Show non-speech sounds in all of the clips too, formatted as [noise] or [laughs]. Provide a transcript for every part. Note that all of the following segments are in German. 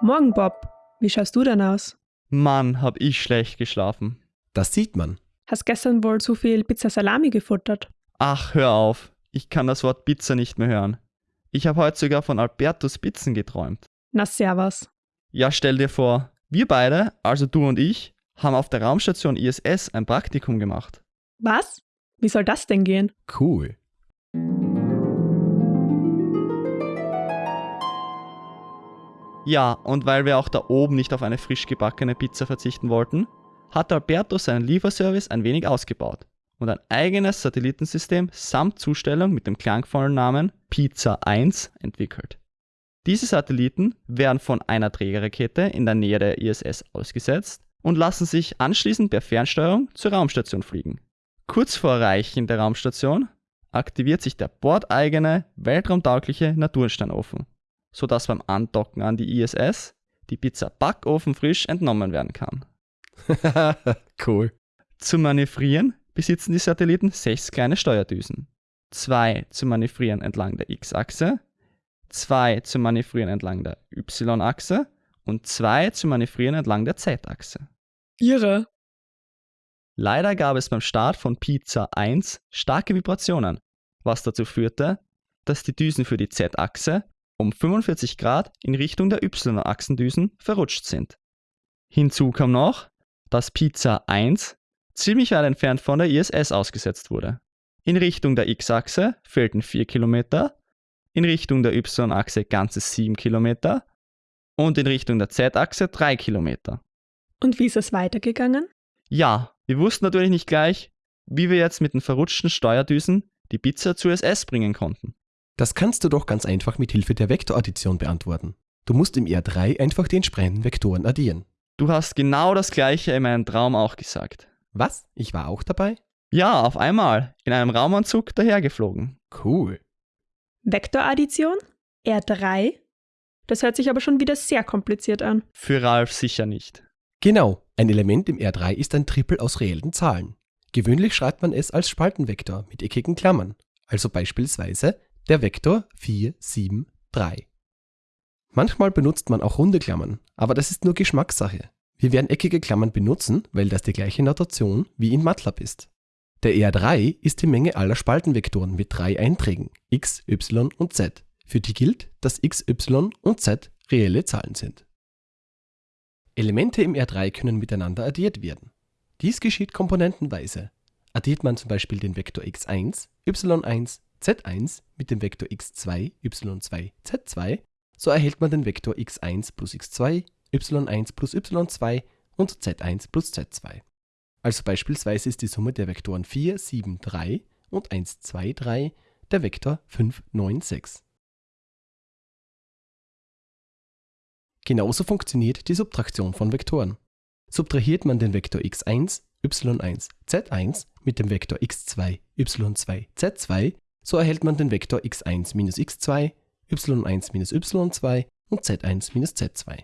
Morgen, Bob. Wie schaust du denn aus? Mann, hab ich schlecht geschlafen. Das sieht man. Hast gestern wohl zu viel Pizza Salami gefuttert? Ach, hör auf. Ich kann das Wort Pizza nicht mehr hören. Ich habe heute sogar von Albertus Pizzen geträumt. Na, servus. Ja, stell dir vor, wir beide, also du und ich, haben auf der Raumstation ISS ein Praktikum gemacht. Was? Wie soll das denn gehen? Cool. Ja, und weil wir auch da oben nicht auf eine frisch gebackene Pizza verzichten wollten, hat Albertus seinen Lieferservice ein wenig ausgebaut und ein eigenes Satellitensystem samt Zustellung mit dem klangvollen Namen Pizza 1 entwickelt. Diese Satelliten werden von einer Trägerrakete in der Nähe der ISS ausgesetzt und lassen sich anschließend per Fernsteuerung zur Raumstation fliegen. Kurz vor Erreichen der Raumstation aktiviert sich der bordeigene, weltraumtaugliche Natursteinofen, sodass beim Andocken an die ISS die Pizza backofenfrisch entnommen werden kann. [laughs] cool. Zum Manövrieren besitzen die Satelliten sechs kleine Steuerdüsen. Zwei zum Manövrieren entlang der X-Achse, zwei zum Manövrieren entlang der Y-Achse und zwei zum Manövrieren entlang der Z-Achse. Irre. Leider gab es beim Start von Pizza 1 starke Vibrationen, was dazu führte, dass die Düsen für die Z-Achse um 45 Grad in Richtung der Y-Achsendüsen verrutscht sind. Hinzu kam noch, dass Pizza 1 ziemlich weit entfernt von der ISS ausgesetzt wurde. In Richtung der X-Achse fehlten 4 Kilometer, in Richtung der Y-Achse ganze 7 Kilometer und in Richtung der Z-Achse 3 Kilometer. Und wie ist es weitergegangen? Ja, wir wussten natürlich nicht gleich, wie wir jetzt mit den verrutschten Steuerdüsen die Pizza zur SS bringen konnten. Das kannst du doch ganz einfach mit Hilfe der Vektoraddition beantworten. Du musst im R3 einfach die entsprechenden Vektoren addieren. Du hast genau das gleiche in meinem Traum auch gesagt. Was? Ich war auch dabei? Ja, auf einmal, in einem Raumanzug dahergeflogen. Cool. Vektoraddition? R3? Das hört sich aber schon wieder sehr kompliziert an. Für Ralf sicher nicht. Genau, ein Element im R3 ist ein Trippel aus reellen Zahlen. Gewöhnlich schreibt man es als Spaltenvektor mit eckigen Klammern, also beispielsweise der Vektor 4, 7, 3. Manchmal benutzt man auch runde Klammern, aber das ist nur Geschmackssache. Wir werden eckige Klammern benutzen, weil das die gleiche Notation wie in MATLAB ist. Der R3 ist die Menge aller Spaltenvektoren mit drei Einträgen x, y und z, für die gilt, dass x, y und z reelle Zahlen sind. Elemente im R3 können miteinander addiert werden. Dies geschieht komponentenweise. Addiert man zum Beispiel den Vektor x1, y1, z1 mit dem Vektor x2, y2, z2, so erhält man den Vektor x1 plus x2, y1 plus y2 und z1 plus z2. Also beispielsweise ist die Summe der Vektoren 4, 7, 3 und 1, 2, 3 der Vektor 5, 9, 6. Genauso funktioniert die Subtraktion von Vektoren. Subtrahiert man den Vektor x1, y1, z1 mit dem Vektor x2, y2, z2, so erhält man den Vektor x1 minus x2, y1 minus y2 und z1 minus z2.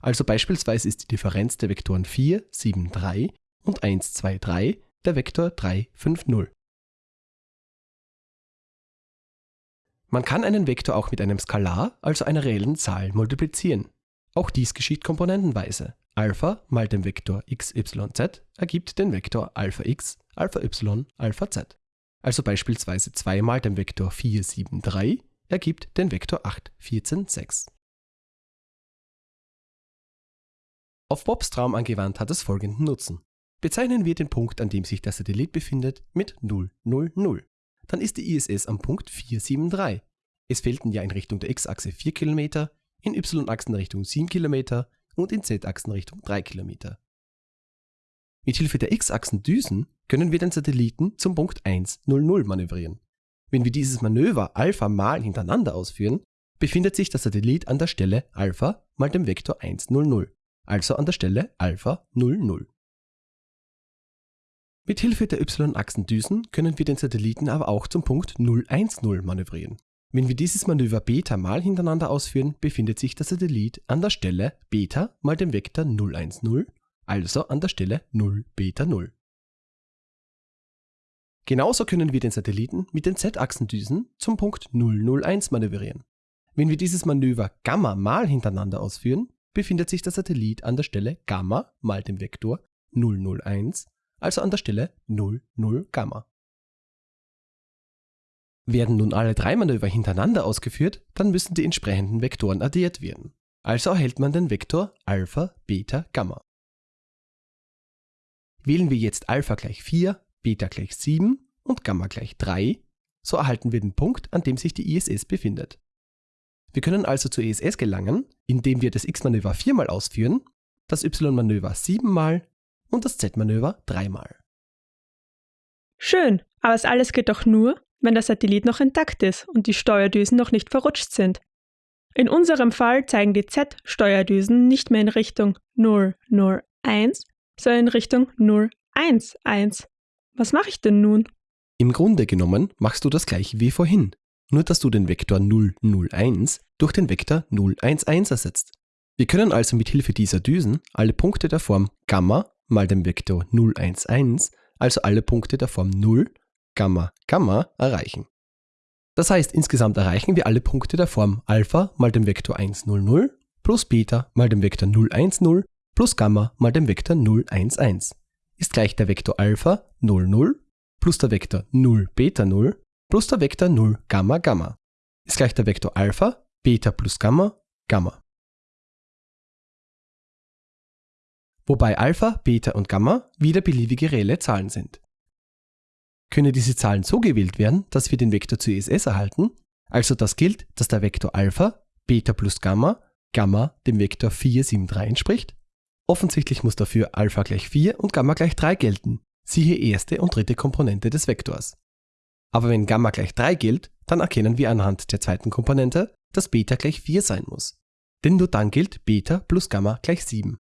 Also beispielsweise ist die Differenz der Vektoren 4, 7, 3 und 1, 2, 3 der Vektor 3, 5, 0. Man kann einen Vektor auch mit einem Skalar, also einer reellen Zahl, multiplizieren. Auch dies geschieht komponentenweise. Alpha mal dem Vektor x, y, z ergibt den Vektor Alpha x, Alpha y, Alpha z. Also beispielsweise 2 mal dem Vektor 4, 7, 3 ergibt den Vektor 8, 14, 6. Auf Bobs Traum angewandt hat es folgenden Nutzen. Bezeichnen wir den Punkt, an dem sich der Satellit befindet, mit 0, 0, 0. Dann ist die ISS am Punkt 473. Es fehlten ja in Richtung der x-Achse 4 km, in y-Achsenrichtung 7 km und in z-Achsenrichtung 3 km. Mithilfe der x-Achsendüsen können wir den Satelliten zum Punkt 1, 0, 0 manövrieren. Wenn wir dieses Manöver Alpha mal hintereinander ausführen, befindet sich der Satellit an der Stelle Alpha mal dem Vektor 1, 0, 0 also an der Stelle Alpha 00. Mit Hilfe der y-Achsendüsen können wir den Satelliten aber auch zum Punkt 010 manövrieren. Wenn wir dieses Manöver Beta mal hintereinander ausführen, befindet sich der Satellit an der Stelle Beta mal dem Vektor 010, also an der Stelle 0 Beta 0. Genauso können wir den Satelliten mit den Z-Achsendüsen zum Punkt 001 manövrieren. Wenn wir dieses Manöver Gamma mal hintereinander ausführen, befindet sich der Satellit an der Stelle Gamma mal dem Vektor 001, also an der Stelle 00 Gamma. Werden nun alle drei Manöver hintereinander ausgeführt, dann müssen die entsprechenden Vektoren addiert werden. Also erhält man den Vektor Alpha, Beta, Gamma. Wählen wir jetzt Alpha gleich 4, Beta gleich 7 und Gamma gleich 3, so erhalten wir den Punkt, an dem sich die ISS befindet. Wir können also zur ISS gelangen, indem wir das X-Manöver viermal ausführen, das Y-Manöver siebenmal und das Z-Manöver dreimal. Schön, aber das alles geht doch nur, wenn der Satellit noch intakt ist und die Steuerdüsen noch nicht verrutscht sind. In unserem Fall zeigen die Z-Steuerdüsen nicht mehr in Richtung 001, sondern in Richtung 011. Was mache ich denn nun? Im Grunde genommen machst du das gleiche wie vorhin, nur dass du den Vektor 001 durch den Vektor 011 ersetzt. Wir können also mit Hilfe dieser Düsen alle Punkte der Form Gamma mal dem Vektor 011, also alle Punkte der Form 0 Gamma, Gamma erreichen. Das heißt, insgesamt erreichen wir alle Punkte der Form Alpha mal dem Vektor 100 plus Beta mal dem Vektor 010 plus Gamma mal dem Vektor 011 ist gleich der Vektor Alpha 00 plus der Vektor 0 Beta 0 plus der Vektor 0 Gamma Gamma ist gleich der Vektor Alpha Beta plus Gamma Gamma. Wobei Alpha, Beta und Gamma wieder beliebige reelle Zahlen sind. Können diese Zahlen so gewählt werden, dass wir den Vektor zur ISS erhalten, also das gilt, dass der Vektor Alpha, Beta plus Gamma, Gamma dem Vektor 473 entspricht? Offensichtlich muss dafür Alpha gleich 4 und Gamma gleich 3 gelten, siehe erste und dritte Komponente des Vektors. Aber wenn Gamma gleich 3 gilt, dann erkennen wir anhand der zweiten Komponente, dass Beta gleich 4 sein muss. Denn nur dann gilt Beta plus Gamma gleich 7.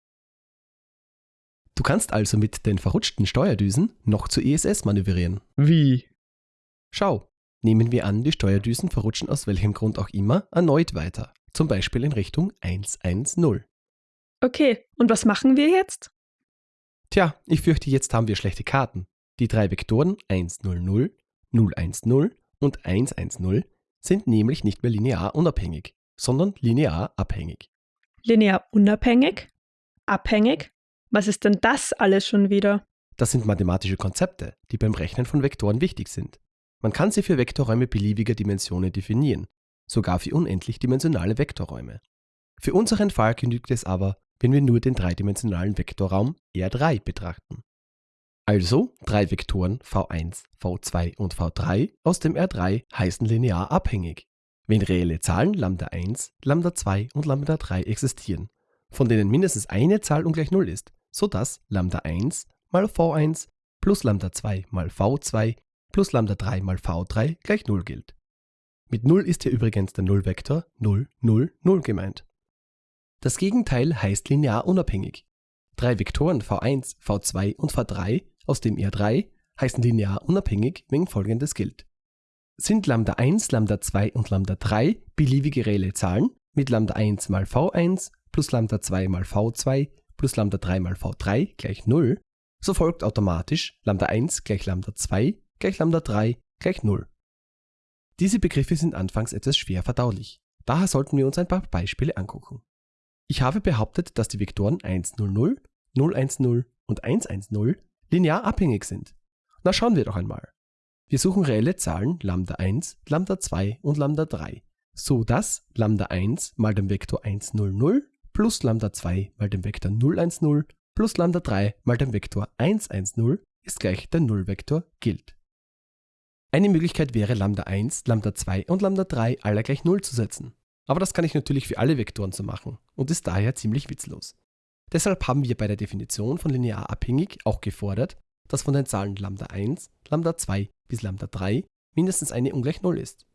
Du kannst also mit den verrutschten Steuerdüsen noch zur ISS manövrieren. Wie? Schau, nehmen wir an, die Steuerdüsen verrutschen aus welchem Grund auch immer erneut weiter, zum Beispiel in Richtung 110. Okay, und was machen wir jetzt? Tja, ich fürchte, jetzt haben wir schlechte Karten. Die drei Vektoren 100, 010 und 110 sind nämlich nicht mehr linear unabhängig, sondern linear abhängig. Linear unabhängig? Abhängig? Was ist denn das alles schon wieder? Das sind mathematische Konzepte, die beim Rechnen von Vektoren wichtig sind. Man kann sie für Vektorräume beliebiger Dimensionen definieren, sogar für unendlich dimensionale Vektorräume. Für unseren Fall genügt es aber, wenn wir nur den dreidimensionalen Vektorraum R3 betrachten. Also drei Vektoren v1, v2 und v3 aus dem R3 heißen linear abhängig, wenn reelle Zahlen lambda1, lambda2 und lambda3 existieren, von denen mindestens eine Zahl ungleich 0 ist, sodass lambda 1 mal v1 plus lambda 2 mal v2 plus lambda 3 mal v3 gleich 0 gilt. Mit 0 ist hier übrigens der Nullvektor 0, 0, 0 gemeint. Das Gegenteil heißt linear unabhängig. Drei Vektoren v1, v2 und v3 aus dem R3 heißen linear unabhängig, wenn folgendes gilt. Sind lambda 1, lambda 2 und lambda 3 beliebige reelle Zahlen mit lambda 1 mal v1 plus lambda 2 mal v2 plus lambda 3 mal v3 gleich 0, so folgt automatisch lambda 1 gleich lambda 2 gleich lambda 3 gleich 0. Diese Begriffe sind anfangs etwas schwer verdaulich, daher sollten wir uns ein paar Beispiele angucken. Ich habe behauptet, dass die Vektoren 100, 010 und 110 linear abhängig sind. Na schauen wir doch einmal. Wir suchen reelle Zahlen lambda 1, lambda 2 und lambda 3, so dass lambda 1 mal dem Vektor 100 plus lambda 2 mal dem Vektor 010 plus lambda 3 mal dem Vektor 110 ist gleich der Nullvektor gilt. Eine Möglichkeit wäre lambda 1, lambda 2 und lambda 3 alle gleich 0 zu setzen. Aber das kann ich natürlich für alle Vektoren so machen und ist daher ziemlich witzlos. Deshalb haben wir bei der Definition von linear abhängig auch gefordert, dass von den Zahlen lambda 1, lambda 2 bis lambda 3 mindestens eine ungleich 0 ist.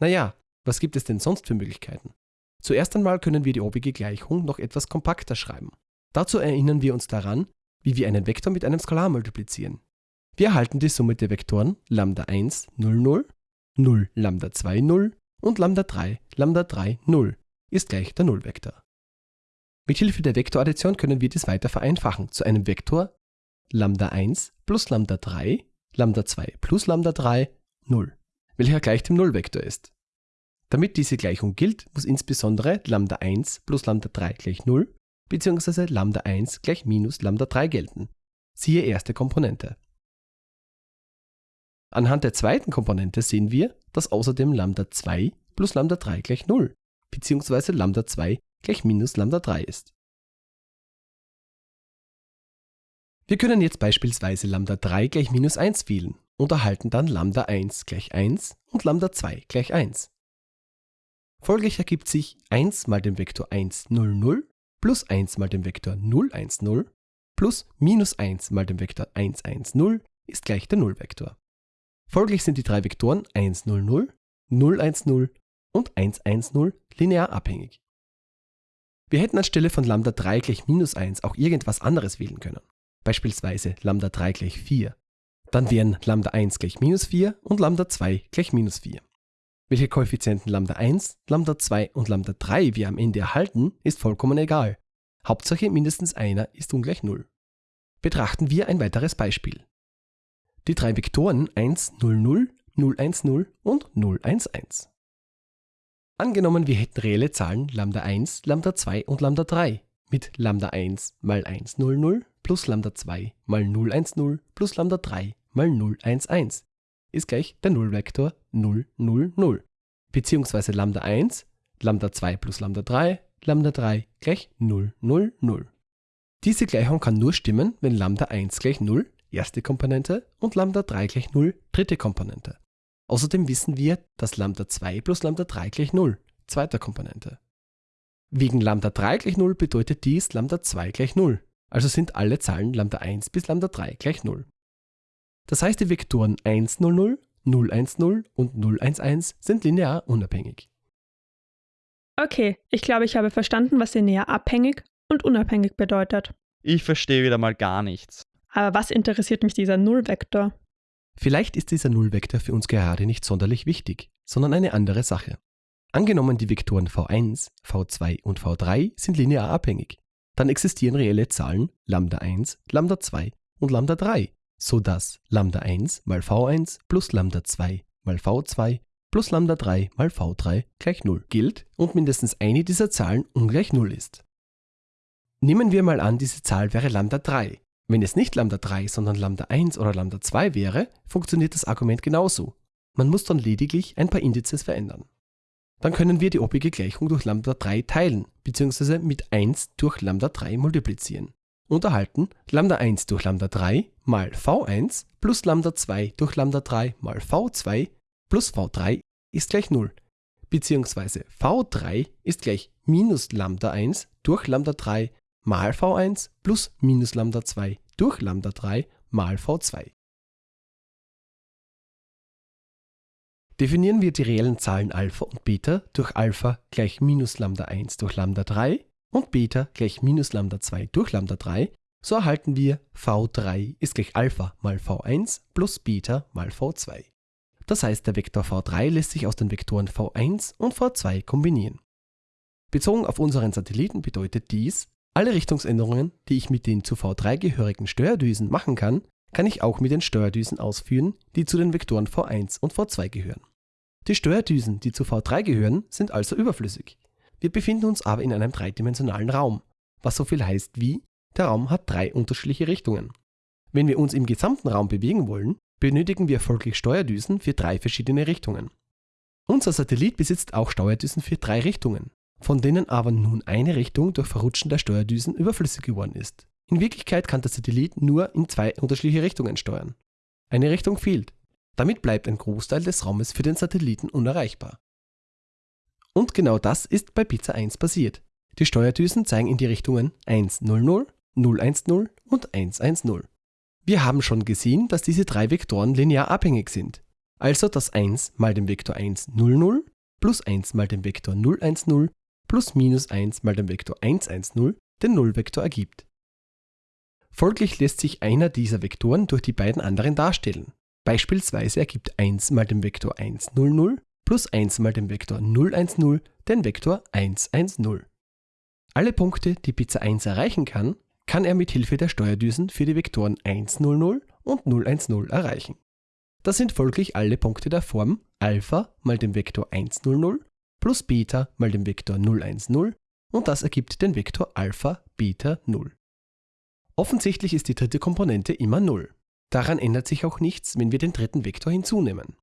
Naja, was gibt es denn sonst für Möglichkeiten? Zuerst einmal können wir die obige Gleichung noch etwas kompakter schreiben. Dazu erinnern wir uns daran, wie wir einen Vektor mit einem Skalar multiplizieren. Wir erhalten die Summe der Vektoren lambda 1 0 0, 0 lambda 2 0 und lambda 3 lambda 3 0 ist gleich der Nullvektor. Mit Hilfe der Vektoraddition können wir dies weiter vereinfachen zu einem Vektor lambda 1 plus lambda 3 Lambda 2 plus Lambda 3, 0, welcher gleich dem Nullvektor ist. Damit diese Gleichung gilt, muss insbesondere Lambda 1 plus Lambda 3 gleich 0 bzw. Lambda 1 gleich minus Lambda 3 gelten. Siehe erste Komponente. Anhand der zweiten Komponente sehen wir, dass außerdem Lambda 2 plus Lambda 3 gleich 0 bzw. Lambda 2 gleich minus Lambda 3 ist. Wir können jetzt beispielsweise Lambda 3 gleich minus 1 wählen und erhalten dann Lambda 1 gleich 1 und Lambda 2 gleich 1. Folglich ergibt sich 1 mal dem Vektor 1, 0, 0 plus 1 mal dem Vektor 0, 1, 0 plus minus 1 mal dem Vektor 1, 1, 0 ist gleich der Nullvektor. Folglich sind die drei Vektoren 1, 0, 0, 0, 1, 0 und 1, 1, 0 linear abhängig. Wir hätten anstelle von Lambda 3 gleich minus 1 auch irgendwas anderes wählen können. Beispielsweise Lambda 3 gleich 4. Dann wären Lambda 1 gleich minus 4 und Lambda 2 gleich minus 4. Welche Koeffizienten Lambda 1, Lambda 2 und Lambda 3 wir am Ende erhalten, ist vollkommen egal. Hauptsache mindestens einer ist ungleich 0. Betrachten wir ein weiteres Beispiel. Die drei Vektoren 1, 0, 0, 0, 1, 0 und 0, 1, 1. Angenommen, wir hätten reelle Zahlen Lambda 1, Lambda 2 und Lambda 3 mit Lambda 1 mal 1, 0, 0 plus Lambda 2 mal 0, 1, 0 plus Lambda 3 mal 0, 1, 1 ist gleich der Nullvektor 0, 0, 0. Beziehungsweise Lambda 1, Lambda 2 plus Lambda 3, Lambda 3 gleich 0, 0, 0. Diese Gleichung kann nur stimmen, wenn Lambda 1 gleich 0, erste Komponente, und Lambda 3 gleich 0, dritte Komponente. Außerdem wissen wir, dass Lambda 2 plus Lambda 3 gleich 0, zweite Komponente. Wegen Lambda 3 gleich 0 bedeutet dies Lambda 2 gleich 0, also sind alle Zahlen Lambda 1 bis Lambda 3 gleich 0. Das heißt, die Vektoren 1, 0, 0, 0, 1, 0 und 0, 1, 1 sind linear unabhängig. Okay, ich glaube, ich habe verstanden, was linear abhängig und unabhängig bedeutet. Ich verstehe wieder mal gar nichts. Aber was interessiert mich dieser Nullvektor? Vielleicht ist dieser Nullvektor für uns gerade nicht sonderlich wichtig, sondern eine andere Sache. Angenommen, die Vektoren v1, v2 und v3 sind linear abhängig, dann existieren reelle Zahlen Lambda 1, Lambda 2 und Lambda 3, sodass Lambda 1 mal v1 plus Lambda 2 mal v2 plus Lambda 3 mal v3 gleich 0 gilt und mindestens eine dieser Zahlen ungleich 0 ist. Nehmen wir mal an, diese Zahl wäre Lambda 3. Wenn es nicht Lambda 3, sondern Lambda 1 oder Lambda 2 wäre, funktioniert das Argument genauso. Man muss dann lediglich ein paar Indizes verändern. Dann können wir die obige Gleichung durch Lambda 3 teilen, bzw. mit 1 durch Lambda 3 multiplizieren. Und erhalten Lambda 1 durch Lambda 3 mal v1 plus Lambda 2 durch Lambda 3 mal v2 plus v3 ist gleich 0, bzw. v3 ist gleich minus Lambda 1 durch Lambda 3 mal v1 plus minus Lambda 2 durch Lambda 3 mal v2. Definieren wir die reellen Zahlen Alpha und Beta durch Alpha gleich minus Lambda 1 durch Lambda 3 und Beta gleich minus Lambda 2 durch Lambda 3, so erhalten wir v3 ist gleich Alpha mal v1 plus Beta mal v2. Das heißt, der Vektor v3 lässt sich aus den Vektoren v1 und v2 kombinieren. Bezogen auf unseren Satelliten bedeutet dies, alle Richtungsänderungen, die ich mit den zu v3 gehörigen Steuerdüsen machen kann, kann ich auch mit den Steuerdüsen ausführen, die zu den Vektoren v1 und v2 gehören. Die Steuerdüsen, die zu v3 gehören, sind also überflüssig. Wir befinden uns aber in einem dreidimensionalen Raum, was so viel heißt wie, der Raum hat drei unterschiedliche Richtungen. Wenn wir uns im gesamten Raum bewegen wollen, benötigen wir folglich Steuerdüsen für drei verschiedene Richtungen. Unser Satellit besitzt auch Steuerdüsen für drei Richtungen, von denen aber nun eine Richtung durch Verrutschen der Steuerdüsen überflüssig geworden ist. In Wirklichkeit kann der Satellit nur in zwei unterschiedliche Richtungen steuern. Eine Richtung fehlt. Damit bleibt ein Großteil des Raumes für den Satelliten unerreichbar. Und genau das ist bei Pizza 1 passiert. Die Steuerdüsen zeigen in die Richtungen 100, 010 und 110. Wir haben schon gesehen, dass diese drei Vektoren linear abhängig sind. Also dass 1 mal dem Vektor 100 plus 1 mal dem Vektor 010 plus minus 1 mal dem Vektor 110 den Nullvektor ergibt. Folglich lässt sich einer dieser Vektoren durch die beiden anderen darstellen. Beispielsweise ergibt 1 mal dem Vektor 100 plus 1 mal dem Vektor 010 den Vektor 110. Alle Punkte, die Pizza 1 erreichen kann, kann er mit Hilfe der Steuerdüsen für die Vektoren 100 und 010 erreichen. Das sind folglich alle Punkte der Form Alpha mal dem Vektor 1, 0, 0 plus Beta mal dem Vektor 0, 1, 0 und das ergibt den Vektor Alpha, Beta, 0. Offensichtlich ist die dritte Komponente immer 0. Daran ändert sich auch nichts, wenn wir den dritten Vektor hinzunehmen.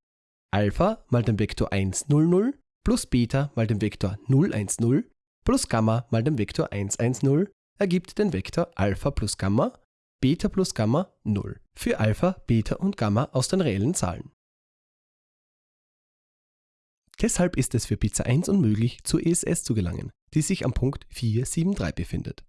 Alpha mal dem Vektor 1, 0, 0 plus Beta mal dem Vektor 0, 1, 0 plus Gamma mal dem Vektor 1, 1, 0 ergibt den Vektor Alpha plus Gamma, Beta plus Gamma 0 für Alpha, Beta und Gamma aus den reellen Zahlen. Deshalb ist es für Pizza 1 unmöglich, zur ESS zu gelangen, die sich am Punkt 473 befindet.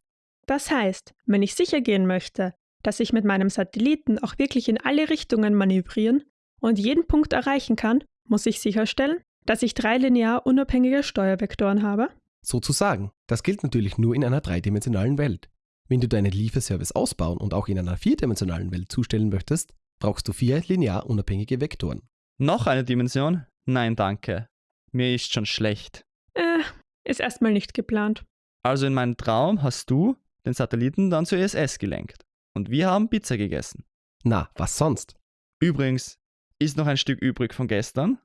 Das heißt, wenn ich sicher gehen möchte, dass ich mit meinem Satelliten auch wirklich in alle Richtungen manövrieren und jeden Punkt erreichen kann, muss ich sicherstellen, dass ich drei linear unabhängige Steuervektoren habe. Sozusagen, das gilt natürlich nur in einer dreidimensionalen Welt. Wenn du deinen Lieferservice ausbauen und auch in einer vierdimensionalen Welt zustellen möchtest, brauchst du vier linear unabhängige Vektoren. Noch eine Dimension? Nein, danke. Mir ist schon schlecht. Äh, ist erstmal nicht geplant. Also in meinem Traum hast du den Satelliten dann zur ISS gelenkt. Und wir haben Pizza gegessen. Na, was sonst? Übrigens, ist noch ein Stück übrig von gestern?